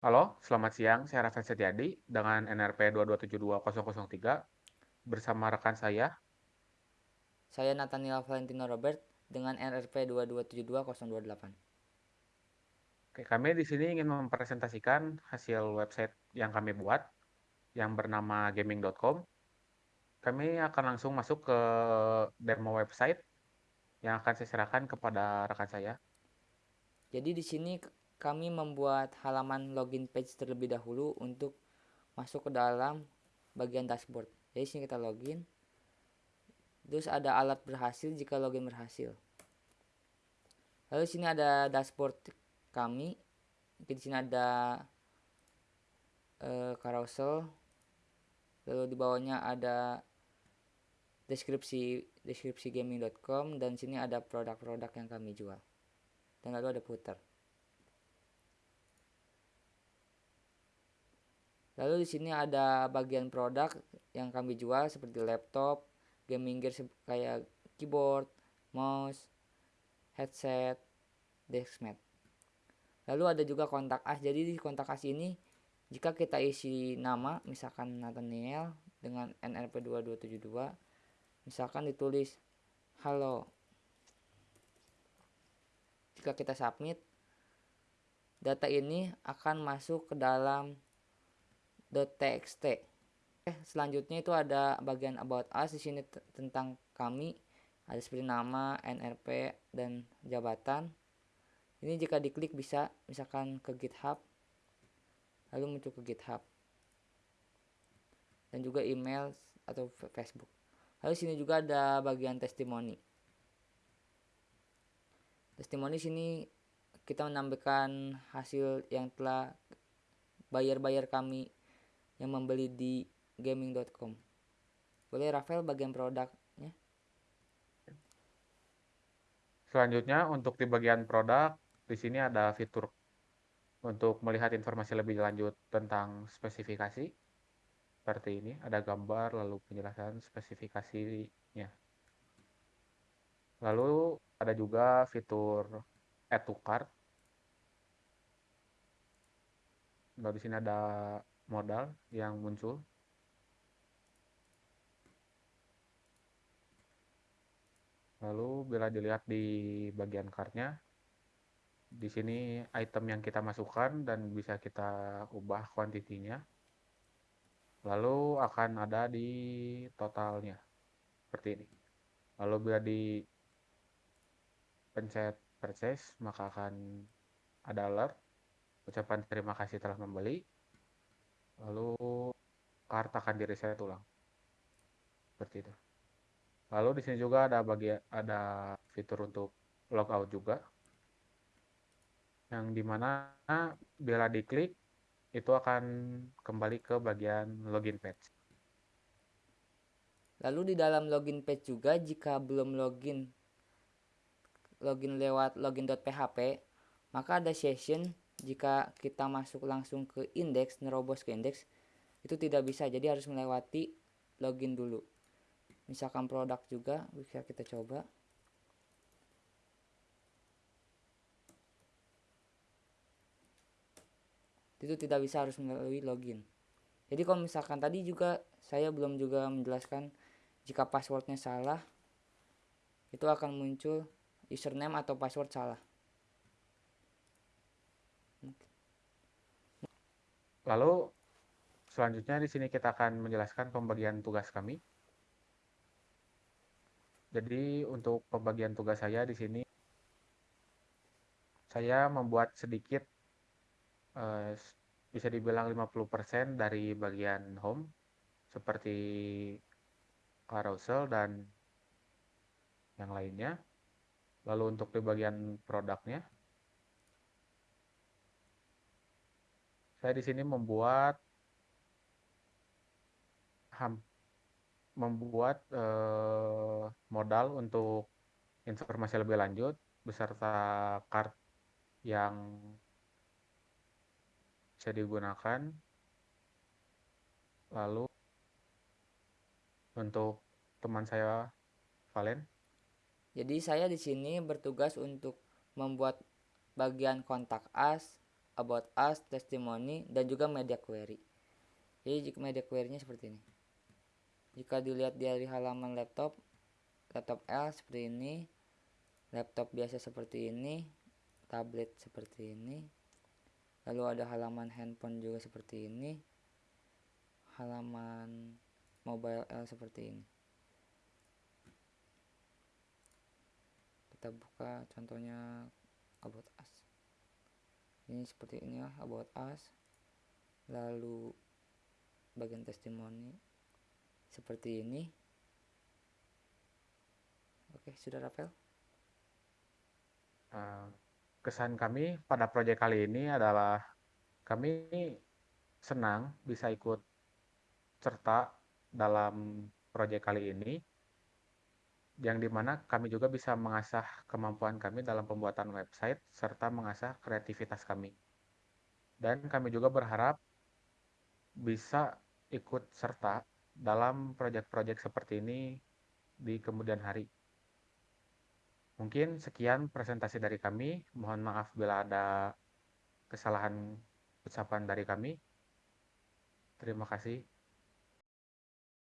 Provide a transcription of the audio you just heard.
Halo, selamat siang. Saya Rafael Setiadi dengan NRP 2272003 bersama rekan saya. Saya Nathaniel Valentino Robert dengan NRP 2272028. Oke, kami di sini ingin mempresentasikan hasil website yang kami buat yang bernama gaming.com. Kami akan langsung masuk ke demo website yang akan saya serahkan kepada rekan saya. Jadi di sini kami membuat halaman login page terlebih dahulu untuk masuk ke dalam bagian dashboard. Jadi sini kita login. Terus ada alat berhasil jika login berhasil. Lalu sini ada dashboard kami. Di sini ada uh, carousel. Lalu di bawahnya ada deskripsi deskripsi gaming.com dan sini ada produk-produk yang kami jual. Dan lalu ada footer. Lalu di sini ada bagian produk yang kami jual seperti laptop, gaming gear kayak keyboard, mouse, headset, deskmat. Lalu ada juga kontak as. Jadi di kontak as ini jika kita isi nama misalkan Nathaniel dengan NRP2272 misalkan ditulis halo jika kita submit data ini akan masuk ke dalam .txt eh, selanjutnya itu ada bagian about us. Di sini tentang kami. Ada seperti nama NRP dan jabatan. Ini jika diklik bisa misalkan ke GitHub. Lalu muncul ke GitHub. Dan juga email atau Facebook. Lalu sini juga ada bagian testimoni. Testimoni sini kita menambahkan hasil yang telah bayar-bayar kami yang membeli di gaming.com. Boleh Rafael bagian produknya? Selanjutnya untuk di bagian produk, di sini ada fitur untuk melihat informasi lebih lanjut tentang spesifikasi seperti ini ada gambar lalu penjelasan spesifikasinya lalu ada juga fitur add to cart lalu di sini ada modal yang muncul? Lalu bila dilihat di bagian kartnya di sini item yang kita masukkan dan bisa kita ubah kuantitinya. Lalu akan ada di totalnya seperti ini. Lalu bila di pencet purchase maka akan ada alert. Ucapan terima kasih telah membeli lalu kartu akan di reset ulang seperti itu. Lalu di sini juga ada bagian ada fitur untuk logout juga. Yang di mana bila diklik itu akan kembali ke bagian login page. Lalu di dalam login page juga jika belum login login lewat login.php, maka ada session jika kita masuk langsung ke index, nerobos ke index, itu tidak bisa. Jadi harus melewati login dulu. Misalkan produk juga bisa kita coba. itu tidak bisa harus melalui login jadi kalau misalkan tadi juga saya belum juga menjelaskan jika passwordnya salah itu akan muncul username atau password salah lalu selanjutnya di sini kita akan menjelaskan pembagian tugas kami jadi untuk pembagian tugas saya di sini saya membuat sedikit uh, bisa dibilang 50% dari bagian home seperti carousel dan yang lainnya. Lalu untuk di bagian produknya saya di sini membuat membuat eh, modal untuk informasi lebih lanjut beserta card yang bisa digunakan. Lalu untuk teman saya Valen. Jadi saya di sini bertugas untuk membuat bagian kontak us about us, testimoni, dan juga media query. Jadi jika media query-nya seperti ini. Jika dilihat dari halaman laptop, laptop L seperti ini, laptop biasa seperti ini, tablet seperti ini, lalu ada halaman handphone juga seperti ini, halaman mobile L seperti ini. Kita buka contohnya about us ini seperti ini ya about us. Lalu bagian testimoni seperti ini. Oke sudah Rafael? Uh, kesan kami pada proyek kali ini adalah kami senang bisa ikut serta dalam proyek kali ini yang di mana kami juga bisa mengasah kemampuan kami dalam pembuatan website serta mengasah kreativitas kami. Dan kami juga berharap bisa ikut serta dalam proyek-proyek seperti ini di kemudian hari. Mungkin sekian presentasi dari kami. Mohon maaf bila ada kesalahan ucapan dari kami. Terima kasih.